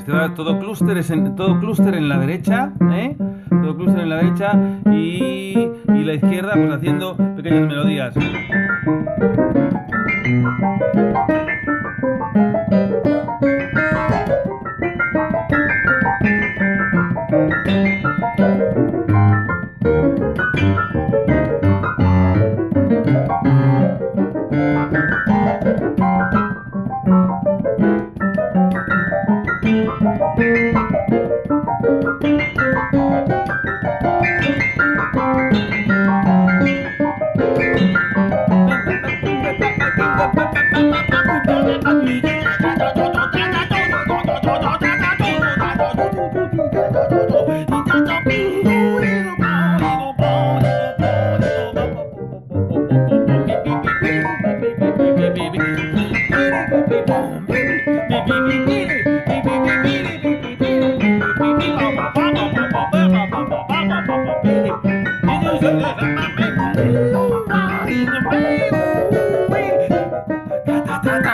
Todo clúster en, todo clúster en la derecha, ¿eh? Todo clúster en la derecha y, y la izquierda pues haciendo pequeñas melodías. Yeah.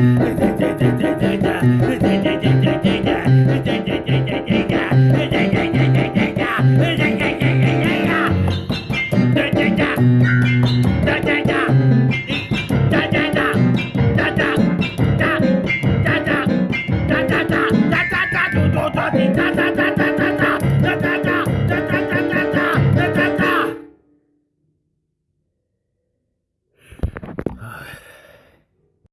Hey,